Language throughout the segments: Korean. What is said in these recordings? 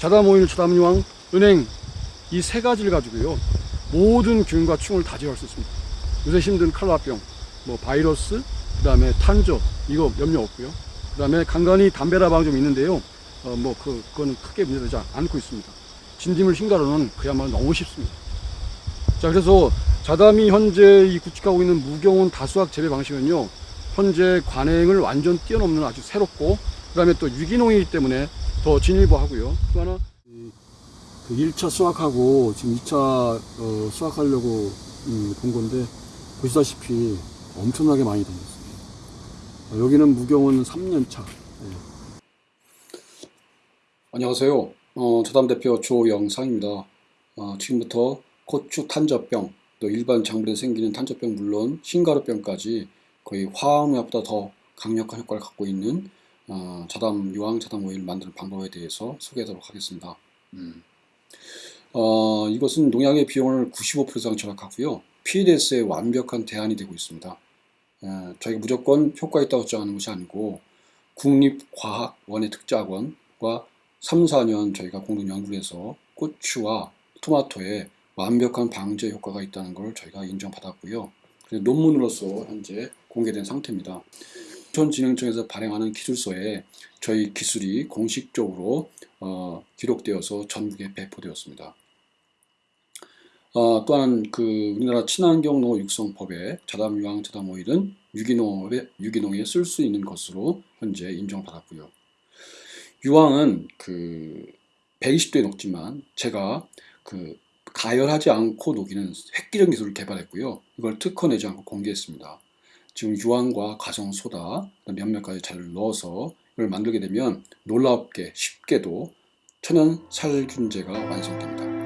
자담 오일, 자담 유황, 은행 이 세 가지를 가지고요 모든 균과 충을 다 제거할 수 있습니다. 요새 힘든 칼라병, 뭐 바이러스, 그 다음에 탄저 이거 염려 없고요. 그 다음에 간간히 담배라방 좀 있는데요. 어, 뭐 그, 그거는 크게 문제되지 않고 있습니다. 진딧물 흰가루는 그야말로 너무 쉽습니다. 자 그래서 자담이 현재 이 구축하고 있는 무경운 다수학 재배 방식은요 현재 관행을 완전 뛰어넘는 아주 새롭고 그 다음에 또 유기농이기 때문에 더 진일보하고요. 또 하나 이- 그 1차 수확하고 지금 2차 어, 수확하려고 음, 본 건데 보시다시피 엄청나게 많이 던졌습니다. 어, 여기는 무경운 3년차. 안녕하세요. 어, 자담 대표 조영상입니다. 어, 지금부터 고추 탄저병, 또 일반 작물에 생기는 탄저병 물론 신가루병까지 거의 화학약보다 더 강력한 효과를 갖고 있는 어, 자담 유황 자담 오일 만드는 방법에 대해서 소개하도록 하겠습니다. 음. 어, 이것은 농약의 비용을 95% 이상 절약하고요. PDS의 완벽한 대안이 되고 있습니다. 어, 저희가 무조건 효과 있다고 주장하는 것이 아니고 국립과학원의 특자학원과 3, 4년 저희가 공동 연구를 해서 고추와 토마토에 완벽한 방제 효과가 있다는 걸 저희가 인정받았고요. 논문으로서 현재 공개된 상태입니다. 인천진흥청에서 발행하는 기술서에 저희 기술이 공식적으로 어, 기록되어서 전국에 배포되었습니다. 어, 또한 그 우리나라 친환경 농업 육성법에 자담 유황 자담 오일은 유기농에 유기농에 쓸 수 있는 것으로 현재 인정받았고요. 유황은 그 120도에 녹지만 제가 그 가열하지 않고 녹이는 획기적 기술을 개발했고요. 이걸 특허 내지 않고 공개했습니다. 지금 유황과 가성 소다, 몇몇 가지 자료를 넣어서 이걸 만들게 되면 놀랍게 쉽게도 천연 살균제가 완성됩니다.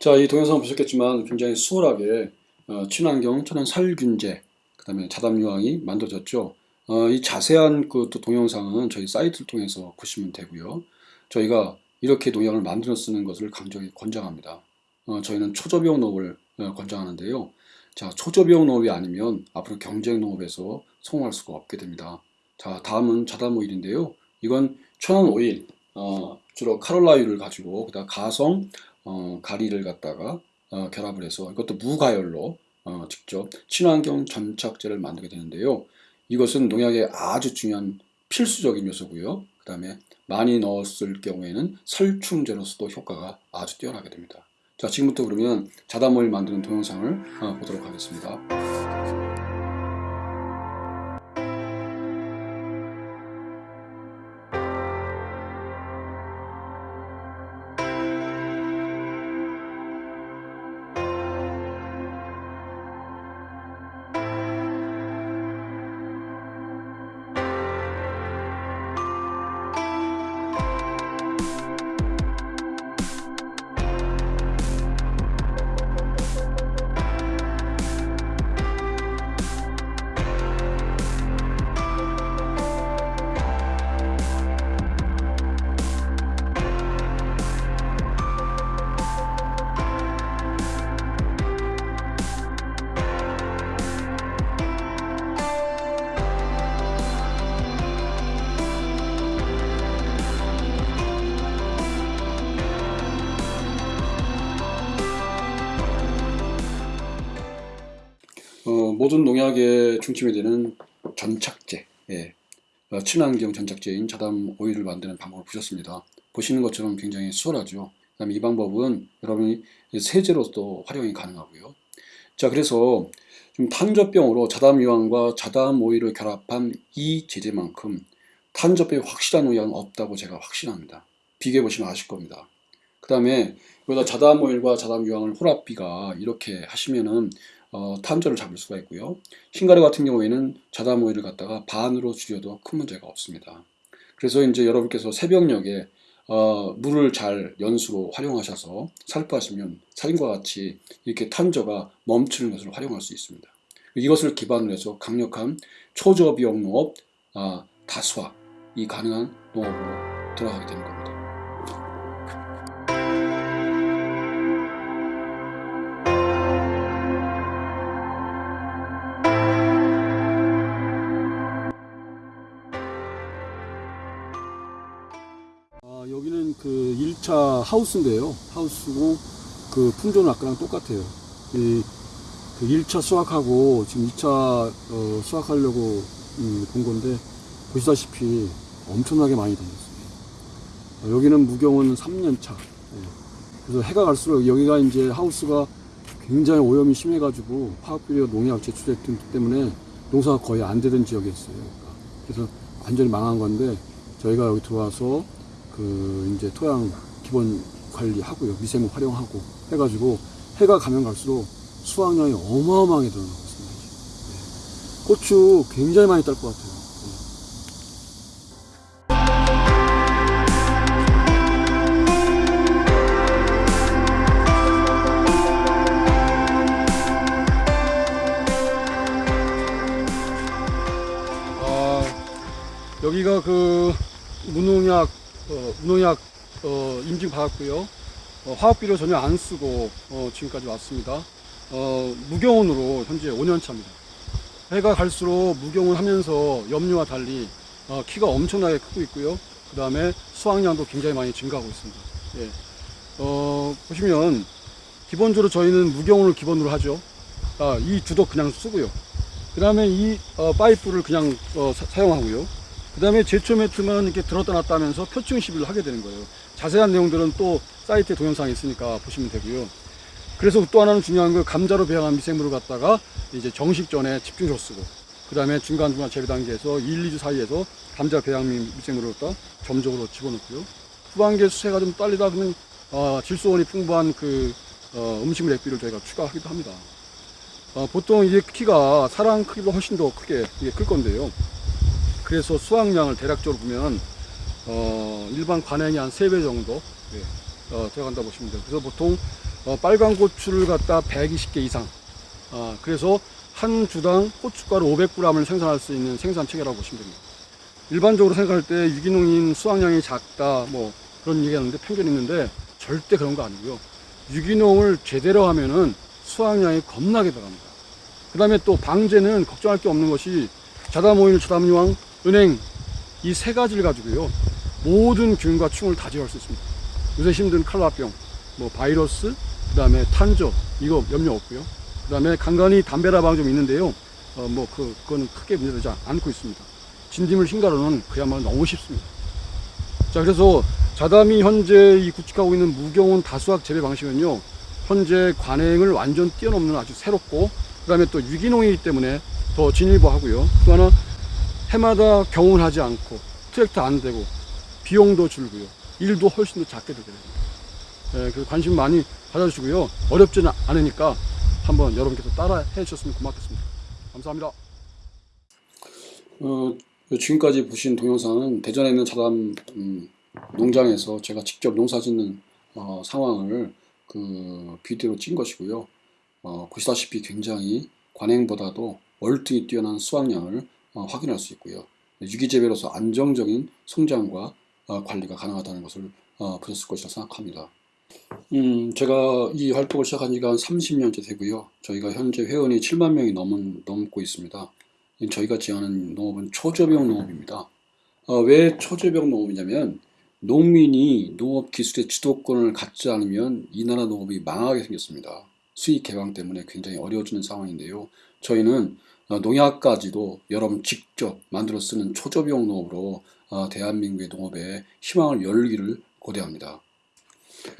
자, 이 동영상 보셨겠지만 굉장히 수월하게 어, 친환경 천연 살균제, 그 다음에 자담유황이 만들어졌죠. 어, 이 자세한 그 또 동영상은 저희 사이트를 통해서 보시면 되고요. 저희가 이렇게 농약을 만들어 쓰는 것을 강력히 권장합니다. 어, 저희는 초저비용 농업을 어, 권장하는데요. 자, 초저비용 농업이 아니면 앞으로 경쟁 농업에서 성공할 수가 없게 됩니다. 자, 다음은 자담 오일인데요. 이건 천연 오일, 어, 주로 카롤라유를 가지고 그다음 가성 어, 가리를 갖다가 어, 결합을 해서 이것도 무가열로 어, 직접 친환경 전착제를 만들게 되는데요. 이것은 농약의 아주 중요한 필수적인 요소고요. 그 다음에 많이 넣었을 경우에는 살충제로서도 효과가 아주 뛰어나게 됩니다. 자, 지금부터 그러면 자담오일 만드는 동영상을 어, 보도록 하겠습니다. 모든 농약의 중심이 되는 전착제, 예. 어, 친환경 전착제인 자담 오일을 만드는 방법을 보셨습니다. 보시는 것처럼 굉장히 수월하죠. 그다음에 이 방법은 여러분이 세제로도 활용이 가능하고요. 자, 그래서 좀 탄저병으로 자담 유황과 자담 오일을 결합한 이 제재만큼 탄저병에 확실한 의향은 없다고 제가 확신합니다. 비교해 보시면 아실 겁니다. 그 다음에 여기다 자담 오일과 자담 유황을 혼합비가 이렇게 하시면은 어, 탄저를 잡을 수가 있고요. 흰가루 같은 경우에는 자담 오일을 갖다가 반으로 줄여도 큰 문제가 없습니다. 그래서 이제 여러분께서 새벽녘에 어, 물을 잘 연수로 활용하셔서 살포하시면 사진과 같이 이렇게 탄저가 멈추는 것을 활용할 수 있습니다. 이것을 기반으로 해서 강력한 초저비용 농업, 아, 다수화 이 가능한 농업으로 들어가게 되는 겁니다. 그 1차 하우스인데요. 하우스고 그 품종은 아까랑 똑같아요. 이, 그 1차 수확하고 지금 2차 어, 수확하려고 음, 본 건데 보시다시피 엄청나게 많이 달렸어요. 어, 여기는 무경은 3년 차. 예. 그래서 해가 갈수록 여기가 이제 하우스가 굉장히 오염이 심해가지고 화학비료 농약 제출했기 때문에 농사가 거의 안 되던 지역이었어요. 그러니까. 그래서 완전히 망한 건데 저희가 여기 들어와서 그 이제 토양 기본 관리하고요 미생물 활용하고 해가지고 해가 가면 갈수록 수확량이 어마어마하게 늘어나고 있습니다. 네. 고추 굉장히 많이 딸 것 같아요. 네. 아, 여기가 그 무농약 어, 무농약 어, 인증 받았고요. 어, 화학비료 전혀 안 쓰고 어, 지금까지 왔습니다. 어, 무경온으로 현재 5년 차입니다. 해가 갈수록 무경온 하면서 염료와 달리 어, 키가 엄청나게 크고 있고요. 그 다음에 수확량도 굉장히 많이 증가하고 있습니다. 예. 어, 보시면 기본적으로 저희는 무경온을 기본으로 하죠. 아, 이 두덕 그냥 쓰고요. 그 다음에 이 어, 파이프를 그냥 어, 사- 사용하고요. 그 다음에 제초 매트만 이렇게 들었다 놨다 하면서 표층 시비를 하게 되는 거예요. 자세한 내용들은 또 사이트에 동영상이 있으니까 보시면 되고요. 그래서 또 하나는 중요한 거 감자로 배양한 미생물을 갖다가 이제 정식 전에 집중적으로 쓰고 그 다음에 중간중간 재배 단계에서 1, 2주 사이에서 감자 배양 미- 미생물을 갖다 점적으로 집어넣고요. 후반기에 수세가 좀 딸리다 그러면 어, 질소원이 풍부한 그 어, 음식물 액비를 저희가 추가하기도 합니다. 어, 보통 이게 키가 사람 크기보다 훨씬 더 크게 이게 클 건데요. 그래서 수확량을 대략적으로 보면 어, 일반 관행이 한 3배 정도 예, 어, 들어간다 보시면 돼요. 그래서 보통 어, 빨간 고추를 갖다 120개 이상 아, 그래서 한 주당 고춧가루 500g을 생산할 수 있는 생산 체계라고 보시면 됩니다. 일반적으로 생각할 때 유기농인 수확량이 작다 뭐 그런 얘기하는데 편견이 있는데 절대 그런 거 아니고요. 유기농을 제대로 하면은 수확량이 겁나게 들어갑니다. 그 다음에 또 방제는 걱정할 게 없는 것이 자담오일, 자담유황, 은행 이 세 가지를 가지고요 모든 균과 충을 다 제어할 수 있습니다. 요새 힘든 칼라병, 뭐 바이러스, 그 다음에 탄저 이거 염려 없고요. 그 다음에 간간히 담배라방 좀 있는데요. 어, 뭐 그, 그거는 크게 문제되지 않고 있습니다. 진딧물 흰가루는 그야말로 너무 쉽습니다. 자 그래서 자담이 현재 이 구축하고 있는 무경온 다수학 재배 방식은요 현재 관행을 완전 뛰어넘는 아주 새롭고 그 다음에 또 유기농이기 때문에 더 진일보하고요 또 하나 해마다 경운하지 않고 트랙터 안 되고 비용도 줄고요. 일도 훨씬 더 작게 되게 됩니다. 예, 그래서 관심 많이 가져주시고요. 어렵지는 않으니까 한번 여러분께서 따라 해주셨으면 고맙겠습니다. 감사합니다. 어, 지금까지 보신 동영상은 대전에 있는 자담 음, 농장에서 제가 직접 농사 짓는 어, 상황을 그 비디오로 찍은 것이고요. 어, 보시다시피 굉장히 관행보다도 월등히 뛰어난 수확량을 어, 확인할 수 있고요. 유기재배로서 안정적인 성장과 어, 관리가 가능하다는 것을 어, 보셨을 것이라 생각합니다. 음, 제가 이 활동을 시작한 지가 한 30년째 되고요. 저희가 현재 회원이 7만 명이 넘은, 넘고 있습니다. 저희가 지향하는 농업은 초저병 농업입니다. 어, 왜 초저병 농업이냐면 농민이 농업 기술의 주도권을 갖지 않으면 이 나라 농업이 망하게 생겼습니다. 수익 개방 때문에 굉장히 어려워지는 상황인데요. 저희는 어, 농약까지도 여러분 직접 만들어 쓰는 초저병 농업으로 어, 대한민국의 농업에 희망을 열기를 고대합니다.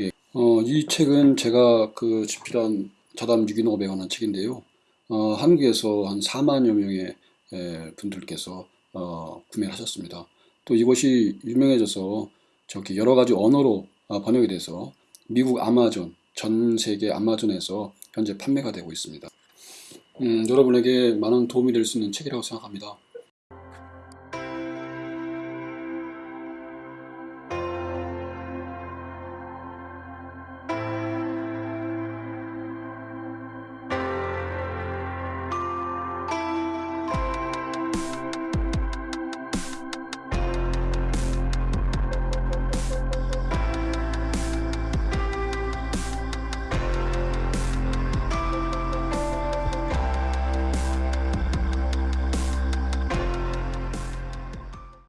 예. 어, 이 책은 제가 그 집필한 자담 6,500원 책인데요. 어, 한국에서 한 4만여 명의 에, 분들께서 어, 구매를 하셨습니다. 또 이것이 유명해져서 저기 여러 가지 언어로 어, 번역이 돼서 미국 아마존, 전 세계 아마존에서 현재 판매가 되고 있습니다. 음, 여러분에게 많은 도움이 될 수 있는 책이라고 생각합니다.